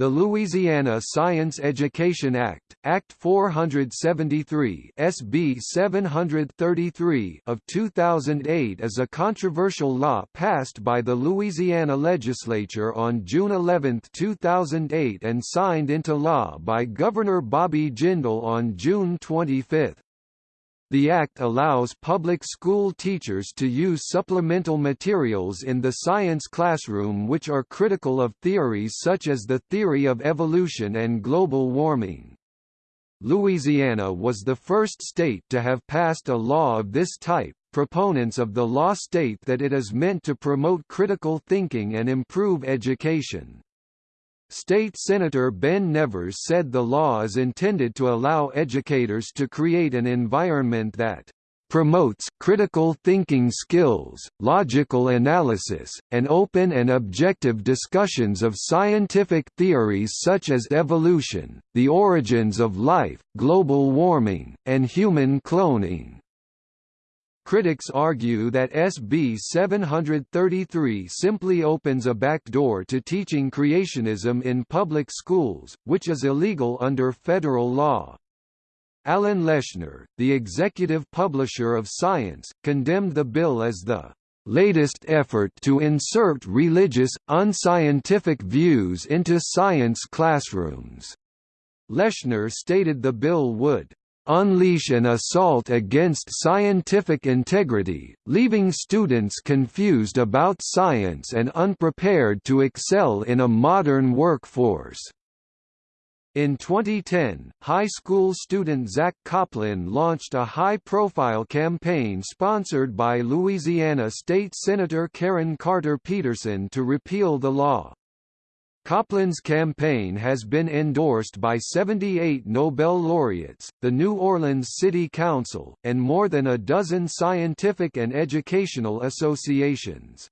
The Louisiana Science Education Act, Act 473 SB 733 of 2008 is a controversial law passed by the Louisiana legislature on June 11, 2008 and signed into law by Governor Bobby Jindal on June 25. The Act allows public school teachers to use supplemental materials in the science classroom which are critical of theories such as the theory of evolution and global warming. Louisiana was the first state to have passed a law of this type. Proponents of the law state that it is meant to promote critical thinking and improve education. State Senator Ben Nevers said the law is intended to allow educators to create an environment that promotes critical thinking skills, logical analysis, and open and objective discussions of scientific theories such as evolution, the origins of life, global warming, and human cloning. Critics argue that SB 733 simply opens a backdoor to teaching creationism in public schools, which is illegal under federal law. Alan Leshner, the executive publisher of Science, condemned the bill as the latest effort to insert religious, unscientific views into science classrooms. Leshner stated the bill would unleash an assault against scientific integrity, leaving students confused about science and unprepared to excel in a modern workforce. In 2010, high school student Zack Kopplin launched a high-profile campaign sponsored by Louisiana State Senator Karen Carter Peterson to repeal the law. Kopplin's campaign has been endorsed by 78 Nobel laureates, the New Orleans City Council, and more than a dozen scientific and educational associations.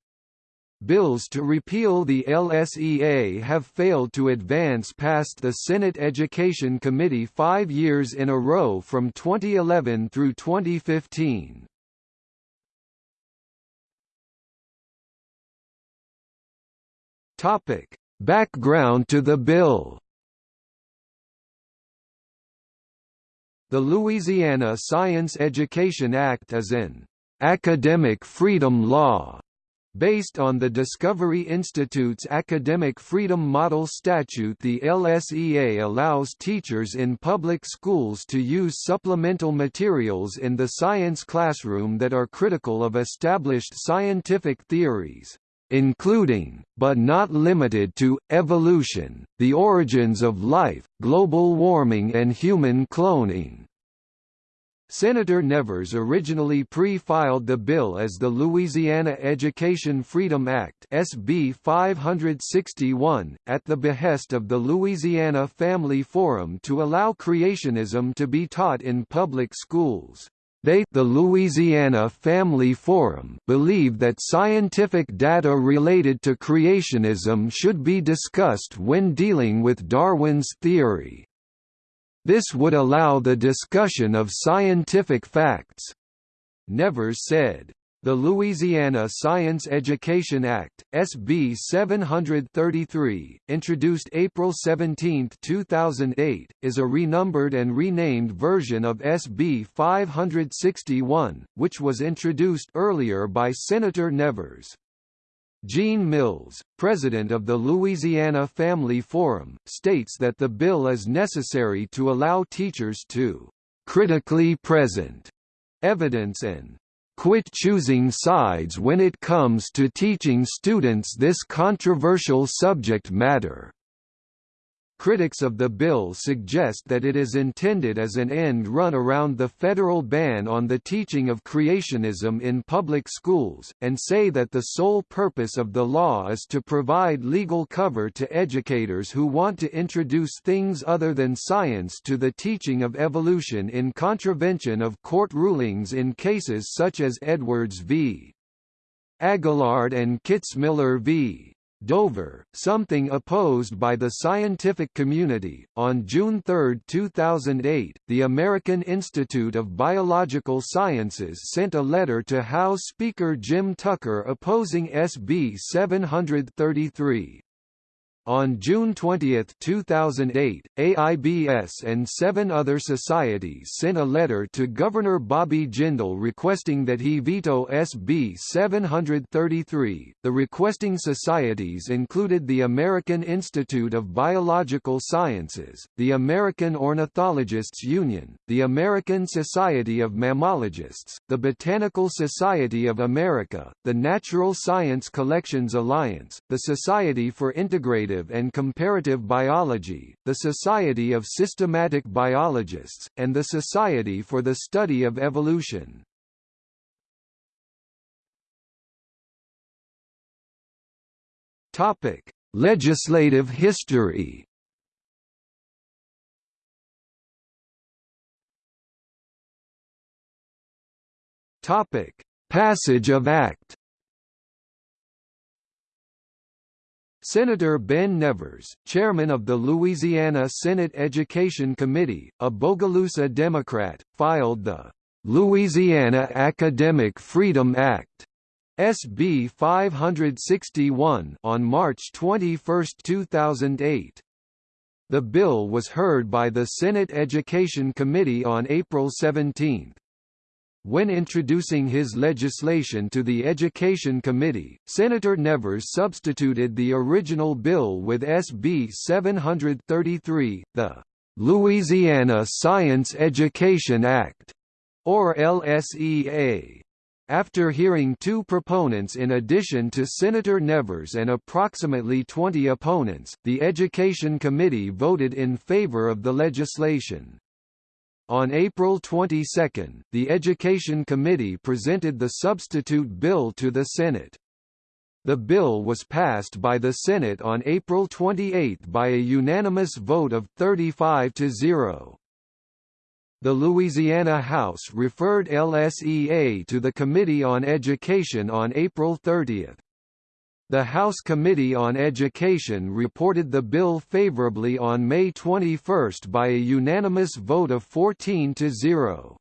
Bills to repeal the LSEA have failed to advance past the Senate Education Committee five years in a row from 2011 through 2015. Topic: Background to the bill. The Louisiana Science Education Act is an academic freedom law Based on the Discovery Institute's Academic Freedom Model Statute. The LSEA allows teachers in public schools to use supplemental materials in the science classroom that are critical of established scientific theories including, but not limited to, evolution, the origins of life, global warming and human cloning. Senator Nevers originally pre-filed the bill as the Louisiana Education Freedom Act SB 561, at the behest of the Louisiana Family Forum to allow creationism to be taught in public schools. They the Louisiana Family Forum believe that scientific data related to creationism should be discussed when dealing with Darwin's theory. This would allow the discussion of scientific facts. Nevers said, the Louisiana Science Education Act, SB 733, introduced April 17, 2008, is a renumbered and renamed version of SB 561, which was introduced earlier by Senator Nevers. Gene Mills, president of the Louisiana Family Forum, states that the bill is necessary to allow teachers to critically present evidence and quit choosing sides when it comes to teaching students this controversial subject matter. Critics of the bill suggest that it is intended as an end run around the federal ban on the teaching of creationism in public schools, and say that the sole purpose of the law is to provide legal cover to educators who want to introduce things other than science to the teaching of evolution in contravention of court rulings in cases such as Edwards v. Aguillard and Kitzmiller v. Dover, something opposed by the scientific community. On June 3, 2008, the American Institute of Biological Sciences sent a letter to House Speaker Jim Tucker opposing SB 733. On June 20, 2008, AIBS and seven other societies sent a letter to Governor Bobby Jindal requesting that he veto SB 733. The requesting societies included the American Institute of Biological Sciences, the American Ornithologists Union, the American Society of Mammalogists, the Botanical Society of America, the Natural Science Collections Alliance, the Society for Integrated and Comparative Biology, the Society of Systematic Biologists, and the Society for the Study of Evolution. Topic: Legislative history. Topic: Passage of Act Senator Ben Nevers, chairman of the Louisiana Senate Education Committee, a Bogalusa Democrat, filed the Louisiana Academic Freedom Act SB 561 on March 21, 2008. The bill was heard by the Senate Education Committee on April 17. When introducing his legislation to the Education Committee, Senator Nevers substituted the original bill with SB 733, the Louisiana Science Education Act, or LSEA. After hearing two proponents in addition to Senator Nevers and approximately 20 opponents, the Education Committee voted in favor of the legislation. On April 22, the Education Committee presented the substitute bill to the Senate. The bill was passed by the Senate on April 28 by a unanimous vote of 35 to 0. The Louisiana House referred LSEA to the Committee on Education on April 30. The House Committee on Education reported the bill favorably on May 21 by a unanimous vote of 14 to 0.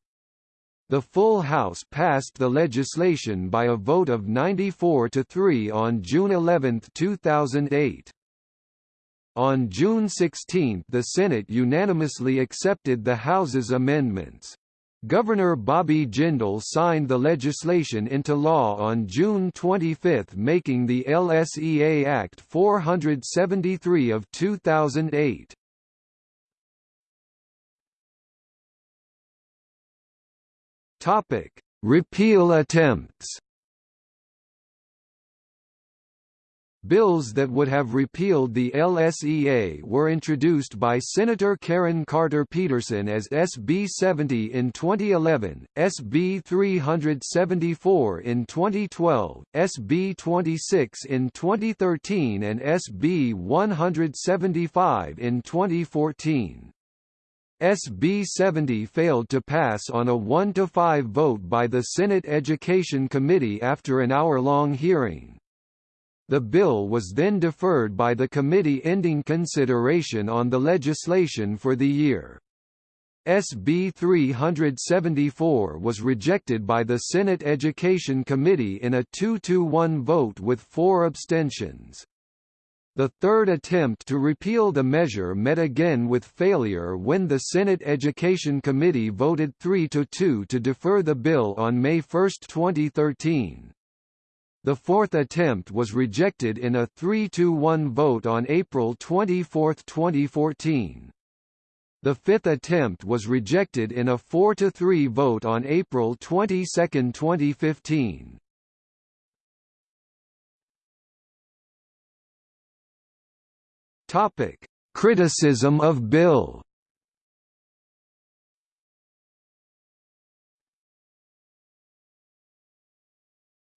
The full House passed the legislation by a vote of 94 to 3 on June 11, 2008. On June 16 the Senate unanimously accepted the House's amendments. Governor Bobby Jindal signed the legislation into law on June 25 making the LSEA Act 473 of 2008. Topic: Repeal attempts Bills that would have repealed the LSEA were introduced by Senator Karen Carter Peterson as SB 70 in 2011, SB 374 in 2012, SB 26 in 2013 and SB 175 in 2014. SB 70 failed to pass on a 1–5 vote by the Senate Education Committee after an hour-long hearing. The bill was then deferred by the committee ending consideration on the legislation for the year. SB 374 was rejected by the Senate Education Committee in a 2–1 vote with four abstentions. The third attempt to repeal the measure met again with failure when the Senate Education Committee voted 3–2 to defer the bill on May 1, 2013. The fourth attempt was rejected in a 3–1 vote on April 24, 2014. The fifth attempt was rejected in a 4–3 vote on April 22, 2015. Topic: Criticism of bill.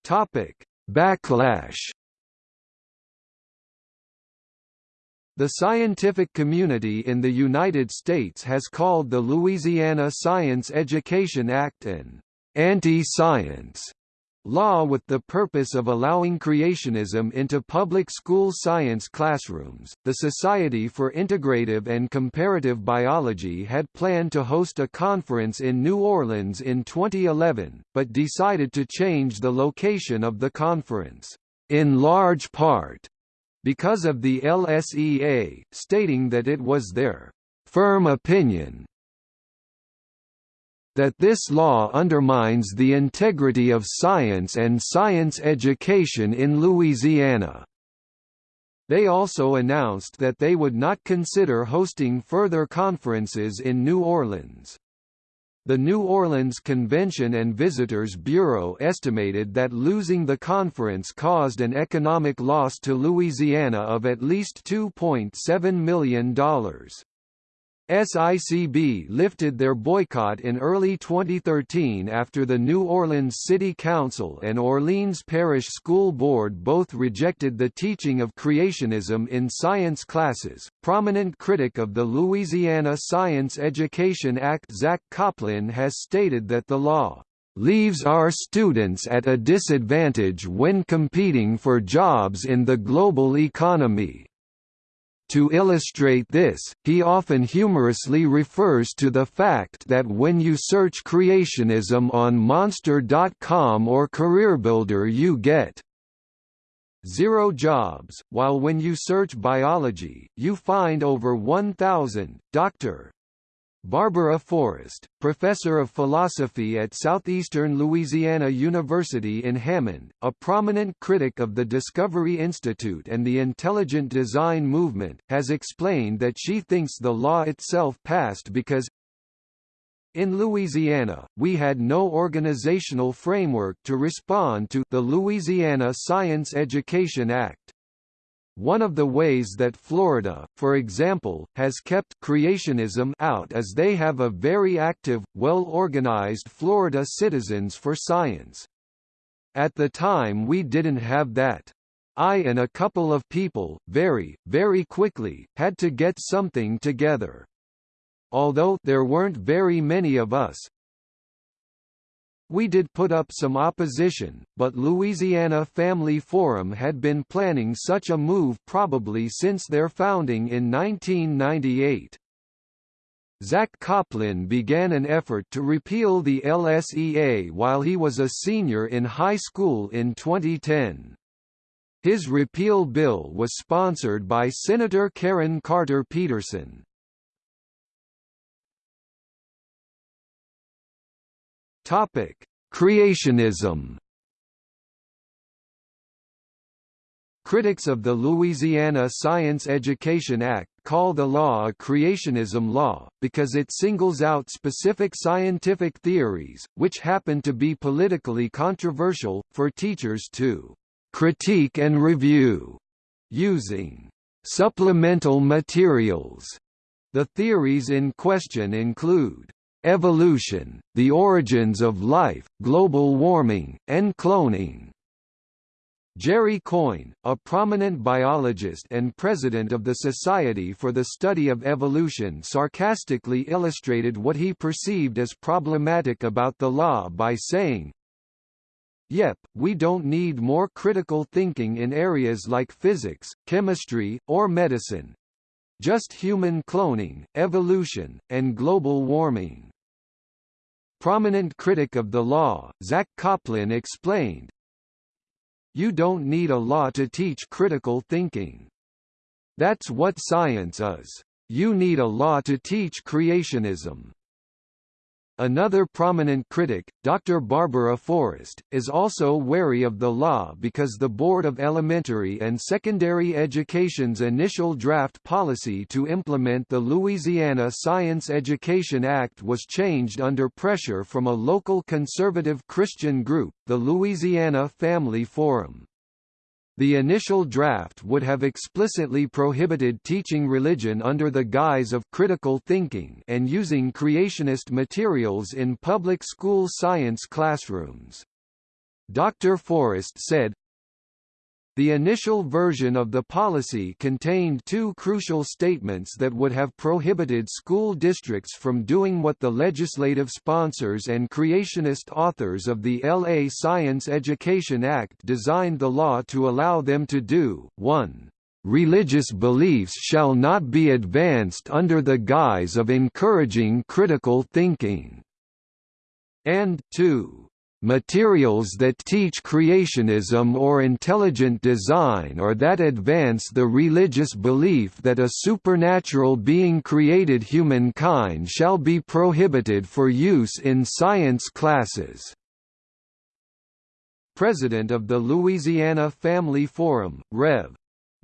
Topic: Backlash. The scientific community in the United States has called the Louisiana Science Education Act an anti-science law with the purpose of allowing creationism into public school science classrooms. The Society for Integrative and Comparative Biology had planned to host a conference in New Orleans in 2011, but decided to change the location of the conference, in large part, because of the LSEA, stating that it was their firm opinion that this law undermines the integrity of science and science education in Louisiana. They also announced that they would not consider hosting further conferences in New Orleans. The New Orleans Convention and Visitors Bureau estimated that losing the conference caused an economic loss to Louisiana of at least $2.7 million. SICB lifted their boycott in early 2013 after the New Orleans City Council and Orleans Parish School Board both rejected the teaching of creationism in science classes. Prominent critic of the Louisiana Science Education Act Zack Kopplin has stated that the law leaves our students at a disadvantage when competing for jobs in the global economy. To illustrate this, he often humorously refers to the fact that when you search creationism on Monster.com or CareerBuilder you get zero jobs, while when you search biology, you find over 1,000. Dr. Barbara Forrest, professor of philosophy at Southeastern Louisiana University in Hammond, a prominent critic of the Discovery Institute and the intelligent design movement, has explained that she thinks the law itself passed because in Louisiana, we had no organizational framework to respond to the Louisiana Science Education Act. One of the ways that Florida, for example, has kept creationism out is they have a very active, well-organized Florida Citizens for Science. At the time we didn't have that. I and a couple of people, very, very quickly, had to get something together. Although there weren't very many of us, we did put up some opposition, but Louisiana Family Forum had been planning such a move probably since their founding in 1998. Zack Kopplin began an effort to repeal the LSEA while he was a senior in high school in 2010. His repeal bill was sponsored by Senator Karen Carter Peterson. Topic: Creationism. Critics of the Louisiana Science Education Act call the law a creationism law, because it singles out specific scientific theories, which happen to be politically controversial, for teachers to critique and review, using supplemental materials. The theories in question include evolution, the origins of life, global warming, and cloning. Jerry Coyne, a prominent biologist and president of the Society for the Study of Evolution sarcastically illustrated what he perceived as problematic about the law by saying, Yep, we don't need more critical thinking in areas like physics, chemistry, or medicine. Just human cloning, evolution, and global warming. Prominent critic of the law, Zack Kopplin explained, You don't need a law to teach critical thinking. That's what science is. You need a law to teach creationism. Another prominent critic, Dr. Barbara Forrest, is also wary of the law because the Board of Elementary and Secondary Education's initial draft policy to implement the Louisiana Science Education Act was changed under pressure from a local conservative Christian group, the Louisiana Family Forum. The initial draft would have explicitly prohibited teaching religion under the guise of critical thinking and using creationist materials in public school science classrooms. Dr. Forrest said, the initial version of the policy contained two crucial statements that would have prohibited school districts from doing what the legislative sponsors and creationist authors of the L.A. Science Education Act designed the law to allow them to do. 1. Religious beliefs shall not be advanced under the guise of encouraging critical thinking. And 2 materials that teach creationism or intelligent design or that advance the religious belief that a supernatural being created humankind shall be prohibited for use in science classes." President of the Louisiana Family Forum, Rev.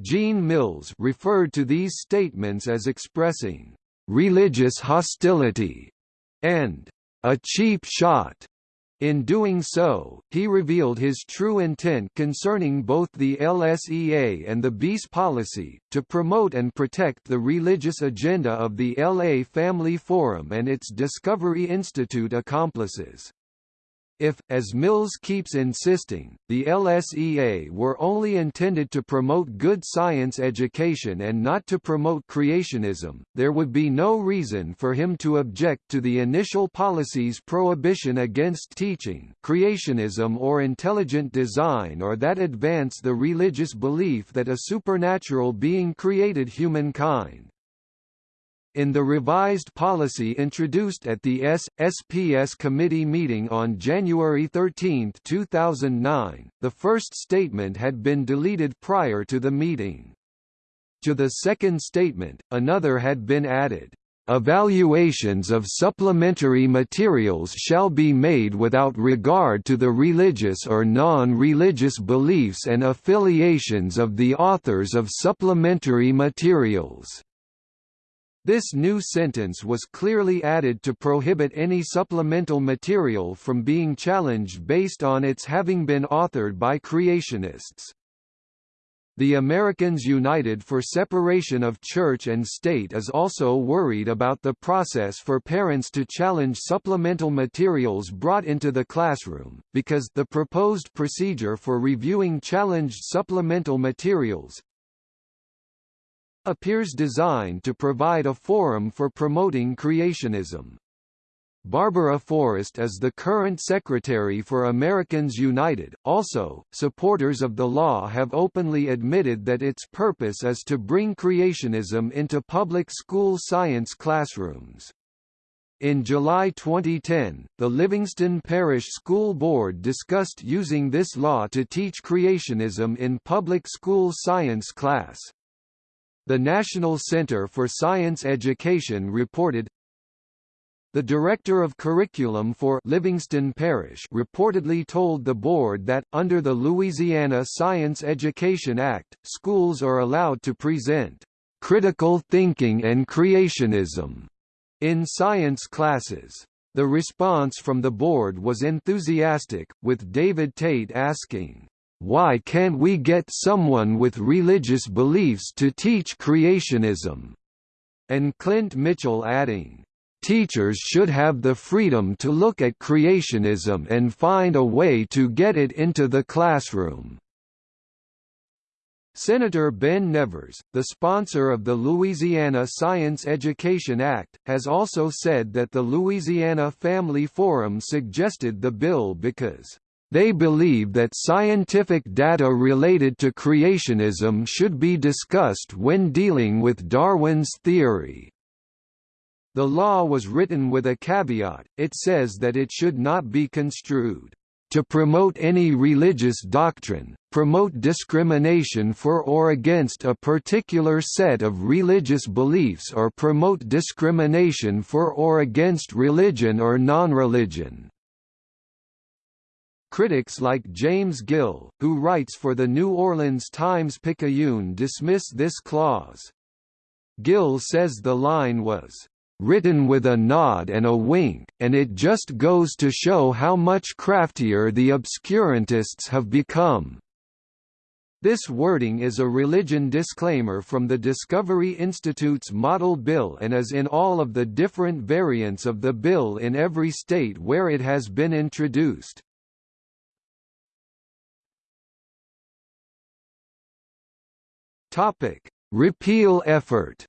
Gene Mills referred to these statements as expressing «religious hostility» and «a cheap shot» In doing so, he revealed his true intent concerning both the LSEA and the BEAS policy, to promote and protect the religious agenda of the LA Family Forum and its Discovery Institute accomplices. If, as Mills keeps insisting, the LSEA were only intended to promote good science education and not to promote creationism, there would be no reason for him to object to the initial policy's prohibition against teaching creationism or intelligent design or that advance the religious belief that a supernatural being created humankind. In the revised policy introduced at the S.S.P.S. committee meeting on January 13, 2009, the first statement had been deleted prior to the meeting. To the second statement, another had been added. Evaluations of supplementary materials shall be made without regard to the religious or non-religious beliefs and affiliations of the authors of supplementary materials. This new sentence was clearly added to prohibit any supplemental material from being challenged based on its having been authored by creationists. The Americans United for Separation of Church and State is also worried about the process for parents to challenge supplemental materials brought into the classroom, because the proposed procedure for reviewing challenged supplemental materials, appears designed to provide a forum for promoting creationism. Barbara Forrest is the current secretary for Americans United. Also, supporters of the law have openly admitted that its purpose is to bring creationism into public school science classrooms. In July 2010, the Livingston Parish School Board discussed using this law to teach creationism in public school science class. The National Center for Science Education reported the director of curriculum for Livingston Parish reportedly told the board that, under the Louisiana Science Education Act, schools are allowed to present critical thinking and creationism in science classes. The response from the board was enthusiastic, with David Tate asking, why can't we get someone with religious beliefs to teach creationism? And Clint Mitchell adding, Teachers should have the freedom to look at creationism and find a way to get it into the classroom. Senator Ben Nevers, the sponsor of the Louisiana Science Education Act, has also said that the Louisiana Family Forum suggested the bill because they believe that scientific data related to creationism should be discussed when dealing with Darwin's theory. The law was written with a caveat, it says that it should not be construed to promote any religious doctrine, promote discrimination for or against a particular set of religious beliefs or promote discrimination for or against religion or non-religion. Critics like James Gill, who writes for the New Orleans Times-Picayune dismiss this clause. Gill says the line was written with a nod and a wink, and it just goes to show how much craftier the obscurantists have become. This wording is a religion disclaimer from the Discovery Institute's Model Bill and is in all of the different variants of the bill in every state where it has been introduced. Topic: Repeal effort.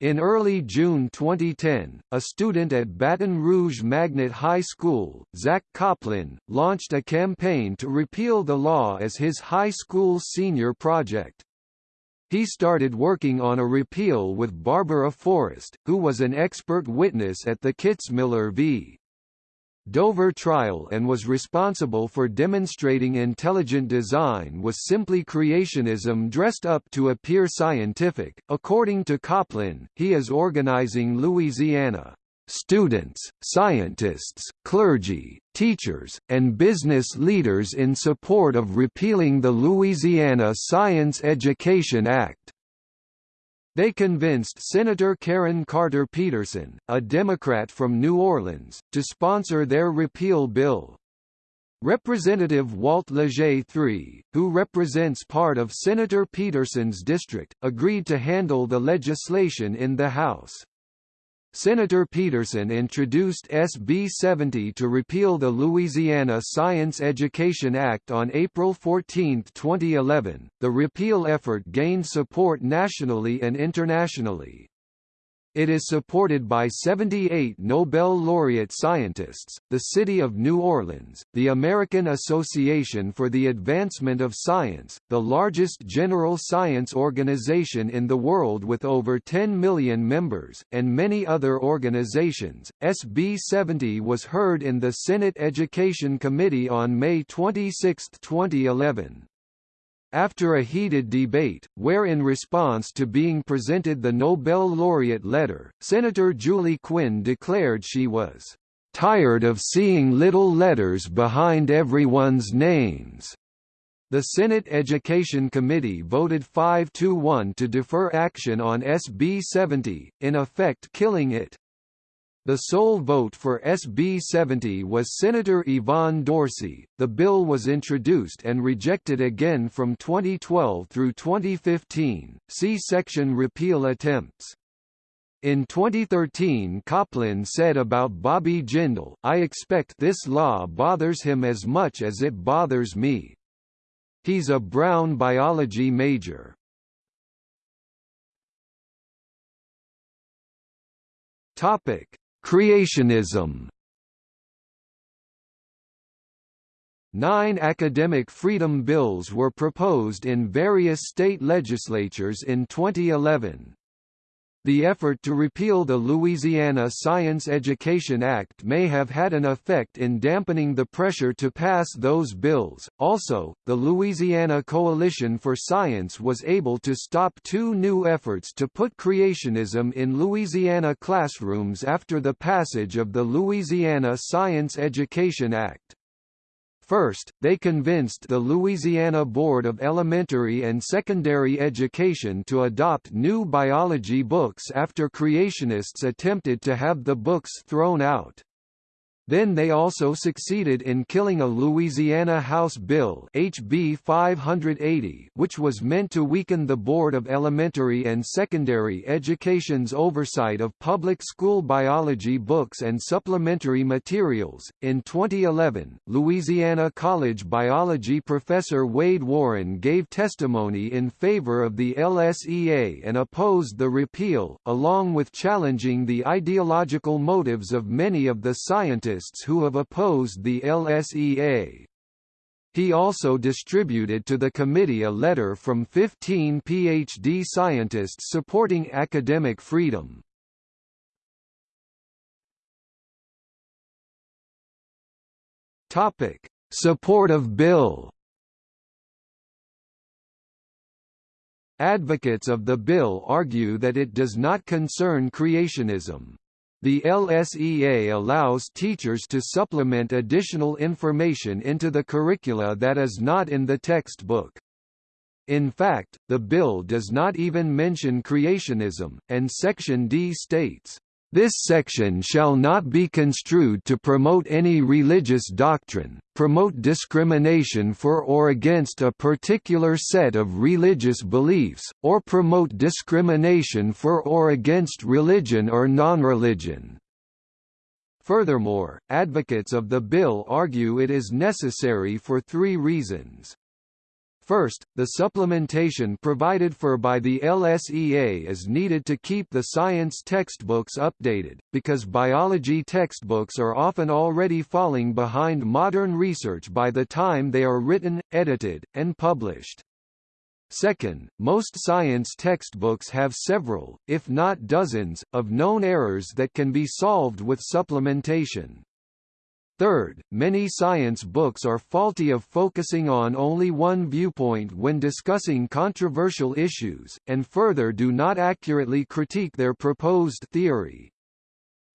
In early June 2010, a student at Baton Rouge Magnet High School, Zack Kopplin, launched a campaign to repeal the law as his high school senior project. He started working on a repeal with Barbara Forrest, who was an expert witness at the Kitzmiller v. Dover trial and was responsible for demonstrating intelligent design was simply creationism dressed up to appear scientific. According to Kopplin, he is organizing Louisiana students, scientists, clergy, teachers, and business leaders in support of repealing the Louisiana Science Education Act. They convinced Senator Karen Carter Peterson, a Democrat from New Orleans, to sponsor their repeal bill. Representative Walt Leger III, who represents part of Senator Peterson's district, agreed to handle the legislation in the House. Senator Peterson introduced SB 70 to repeal the Louisiana Science Education Act on April 14, 2011. The repeal effort gained support nationally and internationally. It is supported by 78 Nobel laureate scientists, the City of New Orleans, the American Association for the Advancement of Science, the largest general science organization in the world with over 10 million members, and many other organizations. SB 70 was heard in the Senate Education Committee on May 26, 2011. After a heated debate, where in response to being presented the Nobel laureate letter, Senator Julie Quinn declared she was tired of seeing little letters behind everyone's names. The Senate Education Committee voted 5–1 to defer action on SB 70, in effect killing it. The sole vote for SB 70 was Senator Yvonne Dorsey. The bill was introduced and rejected again from 2012 through 2015. See section repeal attempts. In 2013 Kopplin said about Bobby Jindal, I expect this law bothers him as much as it bothers me. He's a Brown biology major. Topic: Creationism Nine academic freedom bills were proposed in various state legislatures in 2011. The effort to repeal the Louisiana Science Education Act may have had an effect in dampening the pressure to pass those bills. Also, the Louisiana Coalition for Science was able to stop two new efforts to put creationism in Louisiana classrooms after the passage of the Louisiana Science Education Act. First, they convinced the Louisiana Board of Elementary and Secondary Education to adopt new biology books after creationists attempted to have the books thrown out. Then they also succeeded in killing a Louisiana House Bill HB 580 which was meant to weaken the Board of Elementary and Secondary Education's oversight of public school biology books and supplementary materials. In 2011, Louisiana College biology professor Wade Warren gave testimony in favor of the LSEA and opposed the repeal, along with challenging the ideological motives of many of the scientists who have opposed the LSEA. He also distributed to the committee a letter from 15 PhD scientists supporting academic freedom. Topic: Support of bill. Advocates of the bill argue that it does not concern creationism. The LSEA allows teachers to supplement additional information into the curricula that is not in the textbook. In fact, the bill does not even mention creationism, and Section D states, this section shall not be construed to promote any religious doctrine, promote discrimination for or against a particular set of religious beliefs, or promote discrimination for or against religion or non-religion. Furthermore, advocates of the bill argue it is necessary for three reasons. First, the supplementation provided for by the LSEA is needed to keep the science textbooks updated, because biology textbooks are often already falling behind modern research by the time they are written, edited, and published. Second, most science textbooks have several, if not dozens, of known errors that can be solved with supplementation. Third, many science books are faulty of focusing on only one viewpoint when discussing controversial issues, and further do not accurately critique their proposed theory.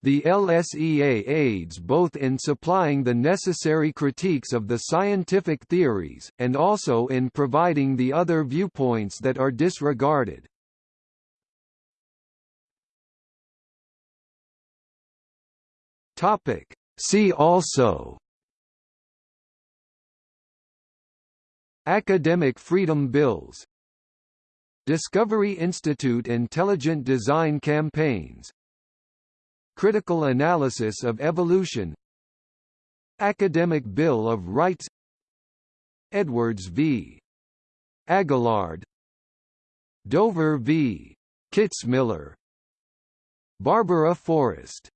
The LSEA aids both in supplying the necessary critiques of the scientific theories, and also in providing the other viewpoints that are disregarded. See also Academic freedom bills Discovery Institute Intelligent Design Campaigns Critical analysis of evolution Academic Bill of Rights Edwards v. Aguillard Dover v. Kitzmiller Barbara Forrest